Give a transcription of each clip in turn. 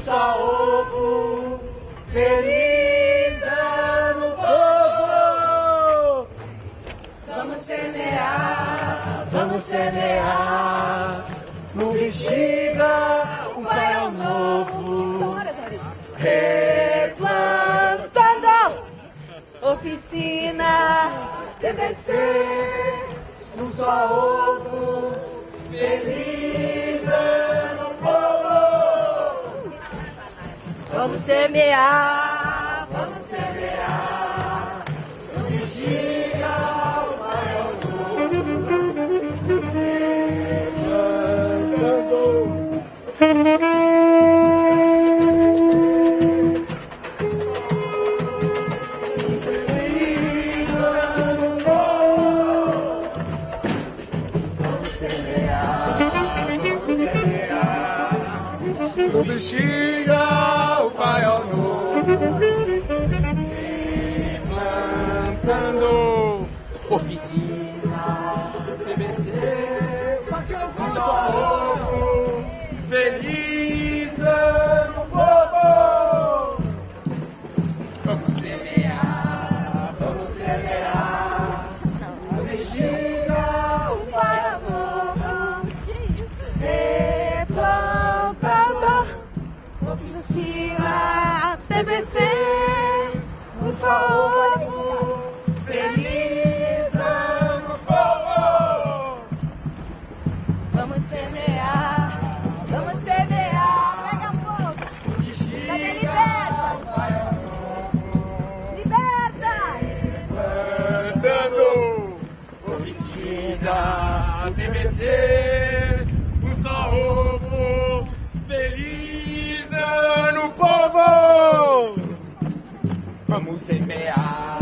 só ovo. Feliz ano novo! Vamos semear, vamos semear. No bexiga, um paiol novo. Replantando oficina TBC, um só ovo. Feliz Vamos semear, Vamos semear, vamos semear. Pega fogo. Cadê liberta? Liberta! Plantando oficina TBC, um só ovo. Feliz ano, povo! Vamos semear,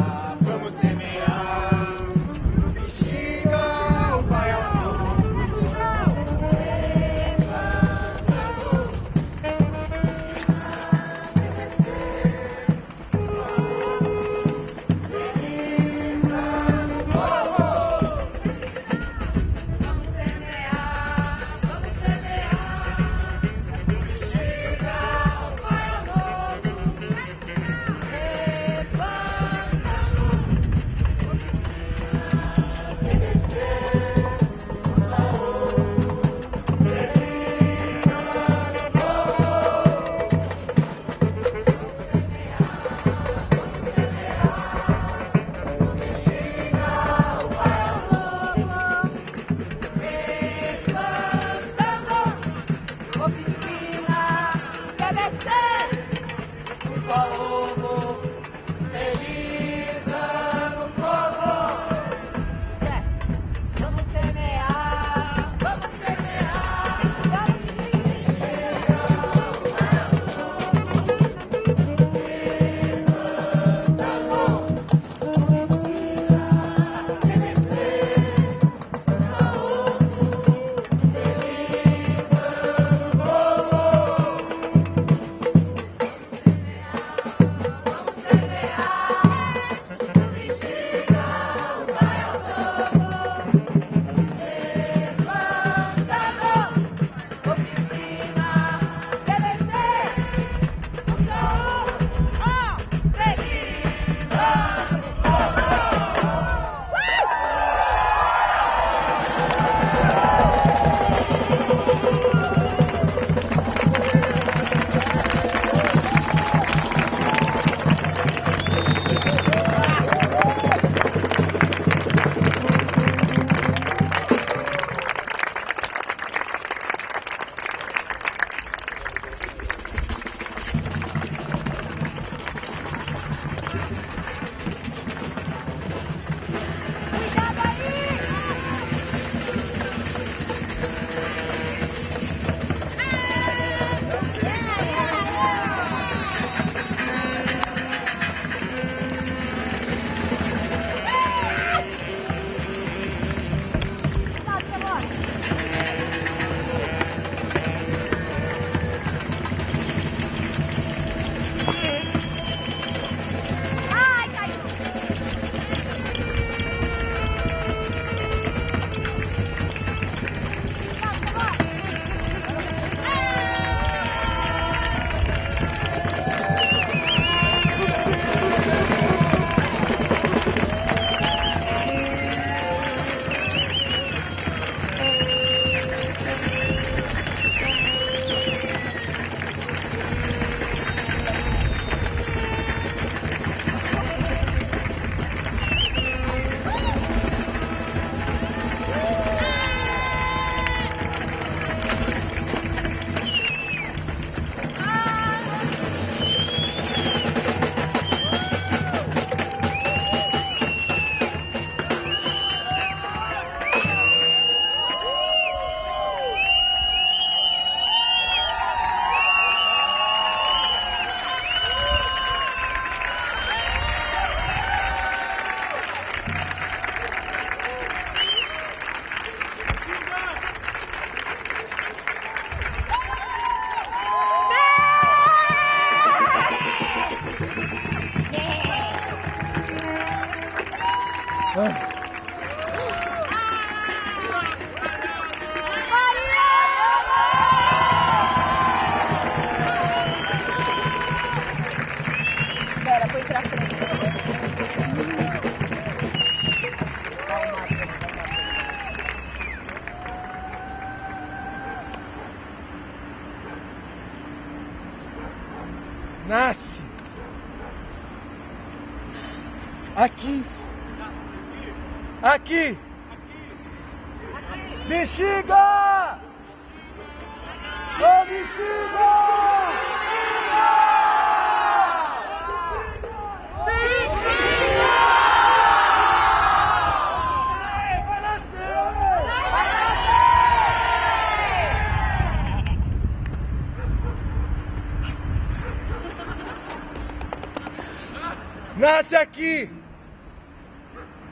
Nasce aqui.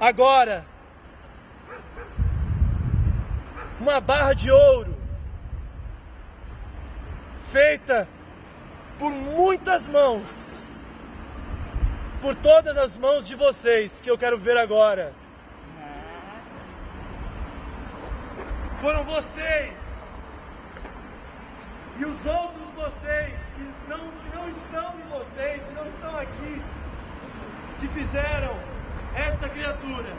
Agora. Uma barra de ouro. Feita por muitas mãos. Por todas as mãos de vocês que eu quero ver agora. Foram vocês e os outros vocês que não, que não estão em vocês não estão aqui, que fizeram esta criatura.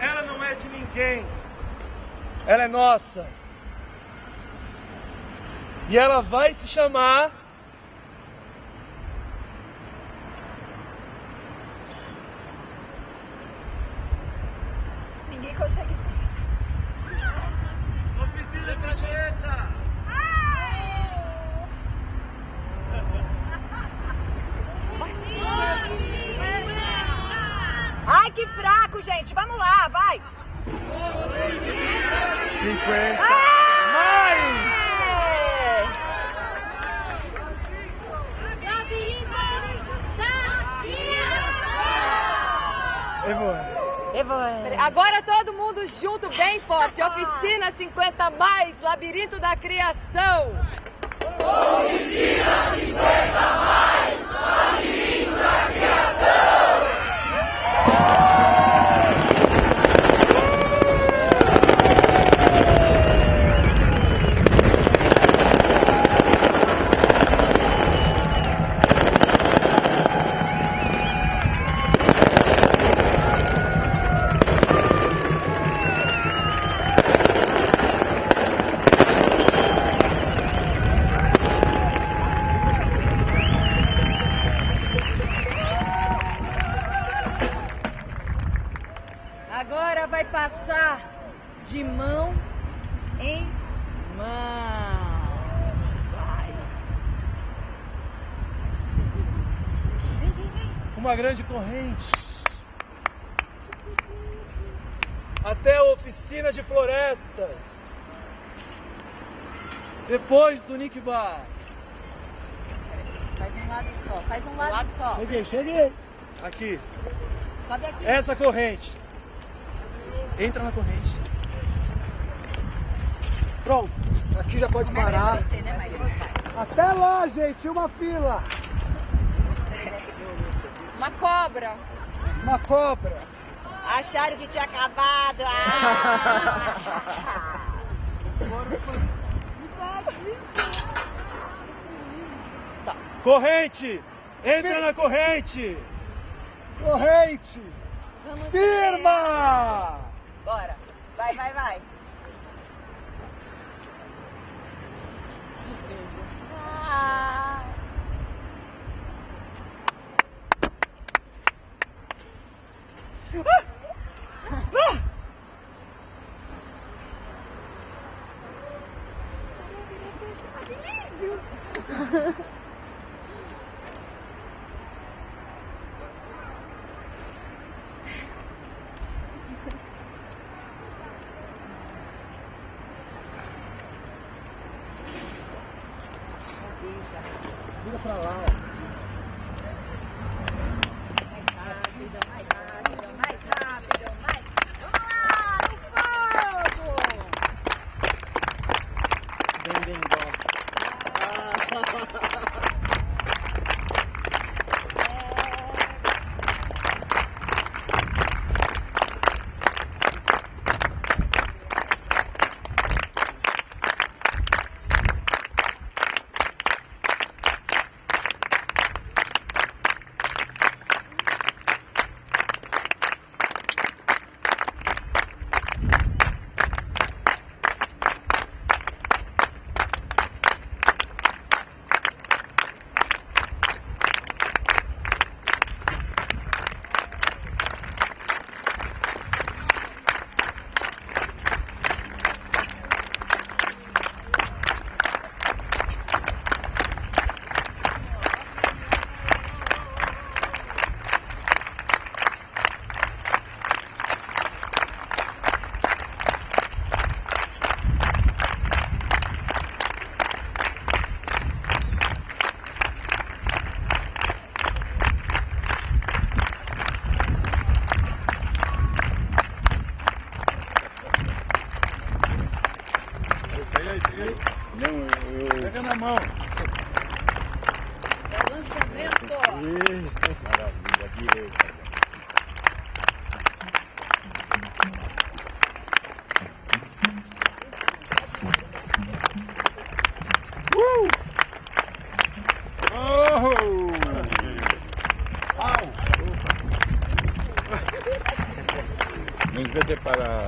Ela não é de ninguém, ela é nossa. E ela vai se chamar. Ninguém consegue. Oficina fraco, gente. Vamos lá, vai. 50. Ah! Mais! Evone. Agora todo mundo junto, bem forte. Oficina 50 mais, Labirinto da Criação. Agora vai passar de mão em mão. Vai. Vem, vem, vem. Uma grande corrente. Até a oficina de florestas. Bar. Faz um lado só, faz um lado só. Cheguei, cheguei. Aqui. Sobe aqui. Essa corrente. Entra na corrente. Pronto, aqui já pode Começa a parar. descer, né. Até lá, gente, uma fila. Uma cobra. Uma cobra. Acharam que tinha acabado. Ah! Corrente! Entra Fir... na corrente! Corrente! Vamos Firma! Bora! Vai, vai, vai! Ah! Vira pra lá, ó. Não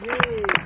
Yay.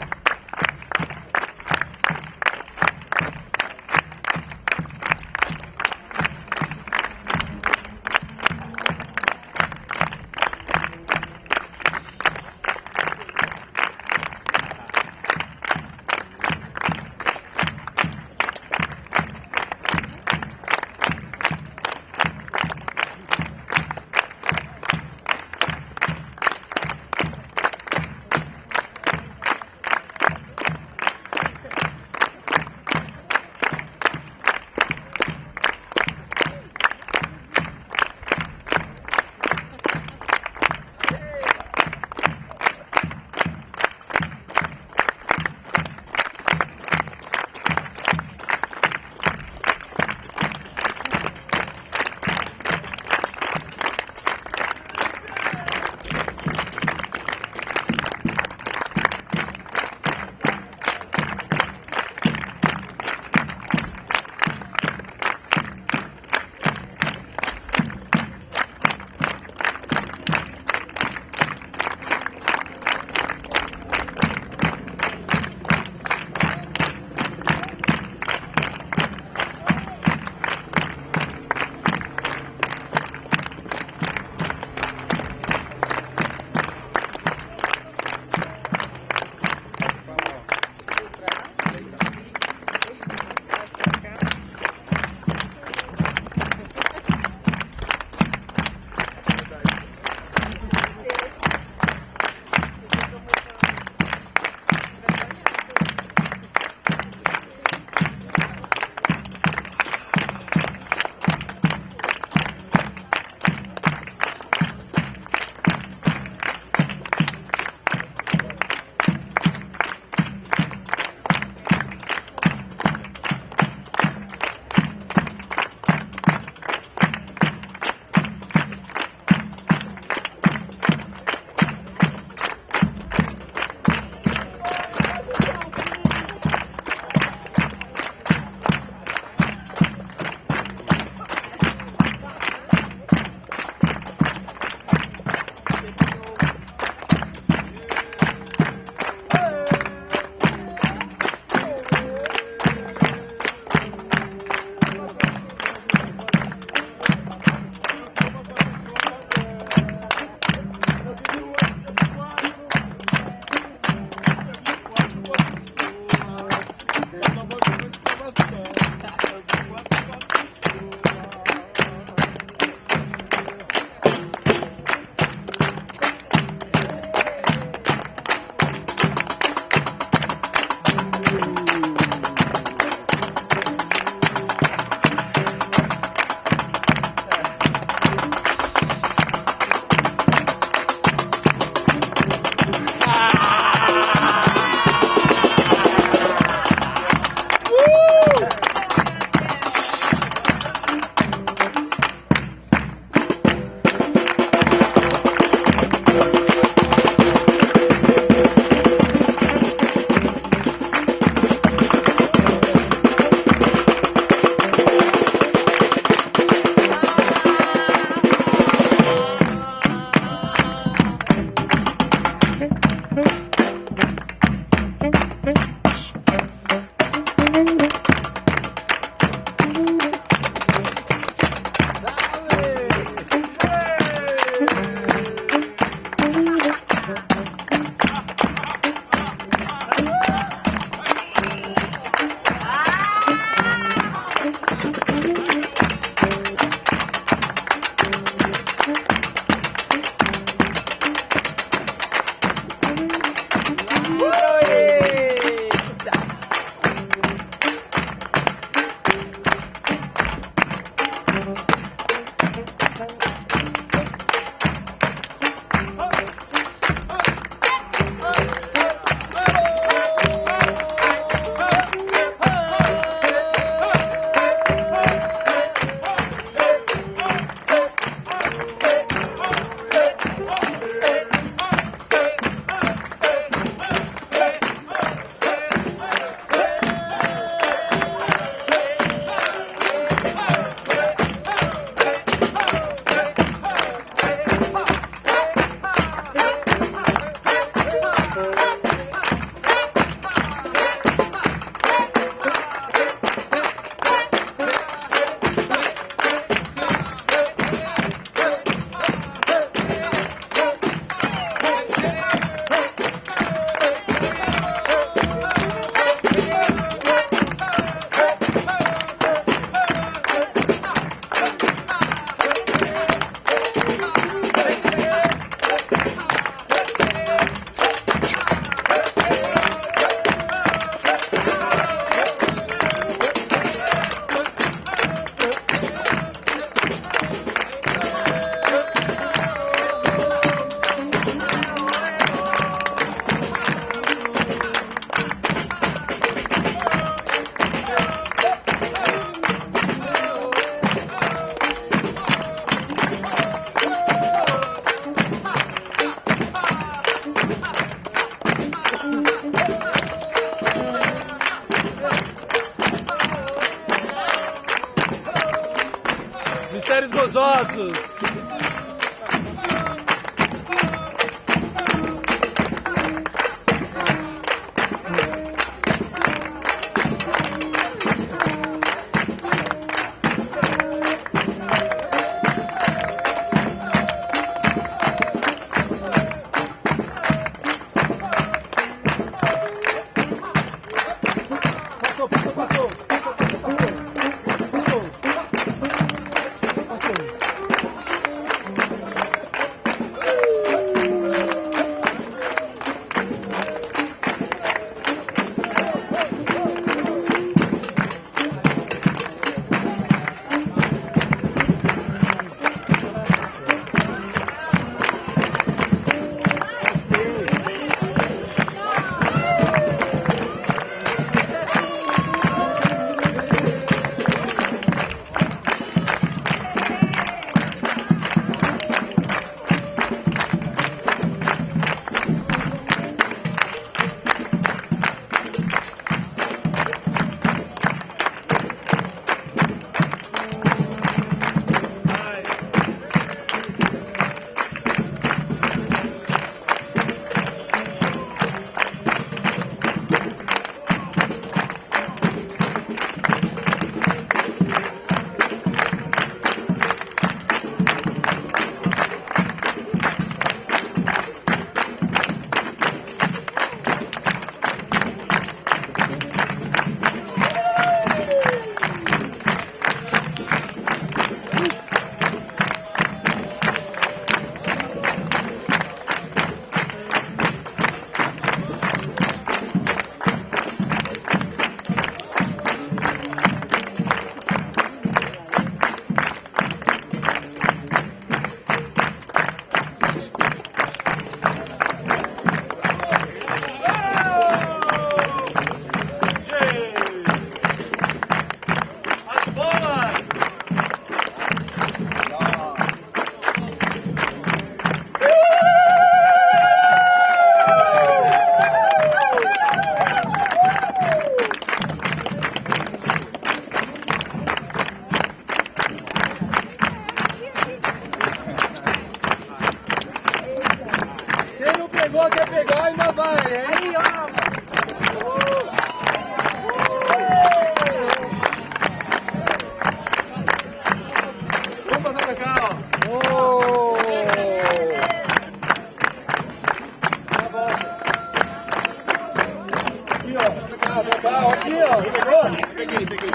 Aqui, ó. Pegou?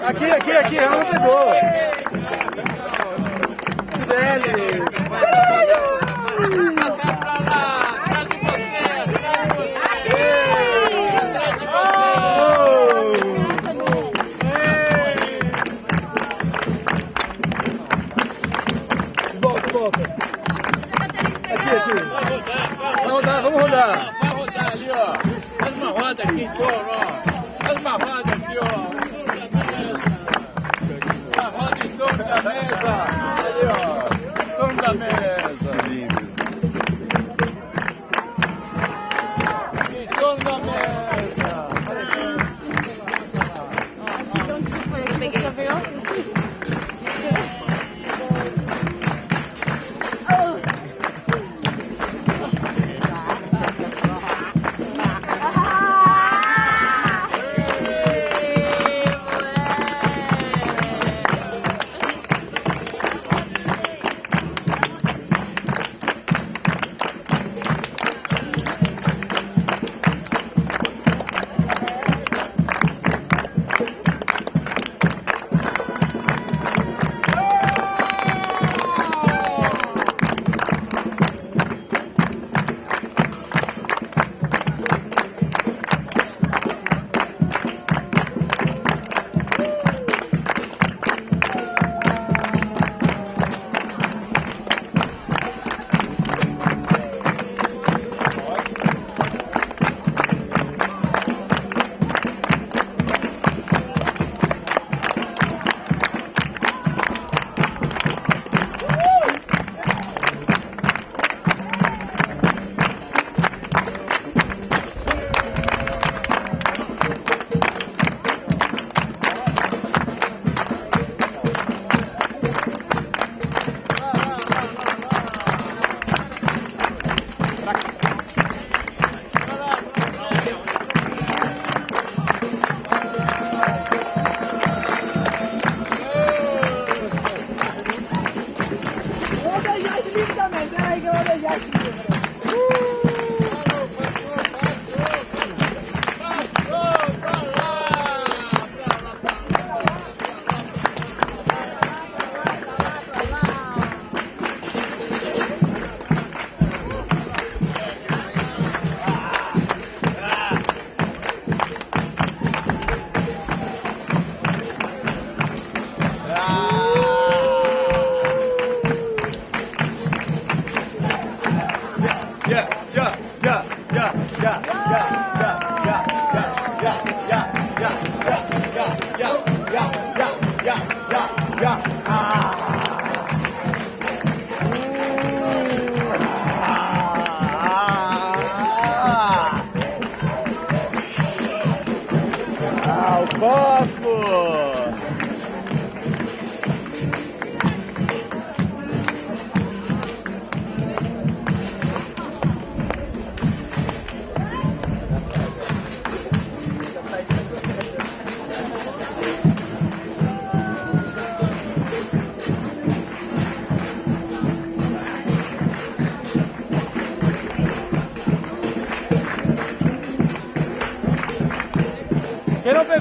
Aqui, aqui, aqui. Ela não pegou. Velho.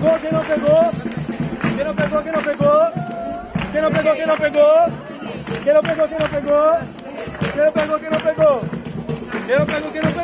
Quem não pegou, quem não pegou? Quem não pegou, quem não pegou? Quem não pegou, quem não pegou? Quem não pegou, quem não pegou? Quem não pegou, quem não pegou? Quem não pegou, quem não